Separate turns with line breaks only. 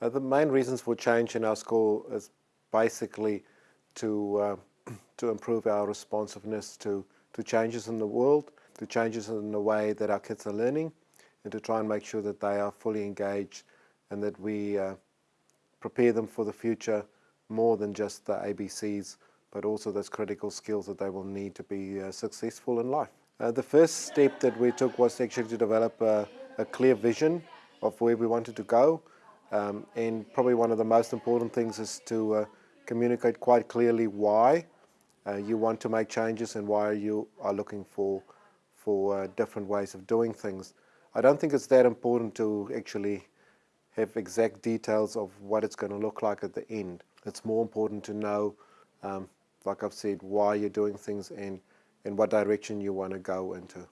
Uh, the main reasons for change in our school is basically to, uh, to improve our responsiveness to, to changes in the world, to changes in the way that our kids are learning, and to try and make sure that they are fully engaged and that we uh, prepare them for the future more than just the ABCs, but also those critical skills that they will need to be uh, successful in life. Uh, the first step that we took was actually to develop a, a clear vision of where we wanted to go. Um, and probably one of the most important things is to uh, communicate quite clearly why uh, you want to make changes and why you are looking for, for uh, different ways of doing things. I don't think it's that important to actually have exact details of what it's going to look like at the end. It's more important to know, um, like I've said, why you're doing things and, and what direction you want to go into.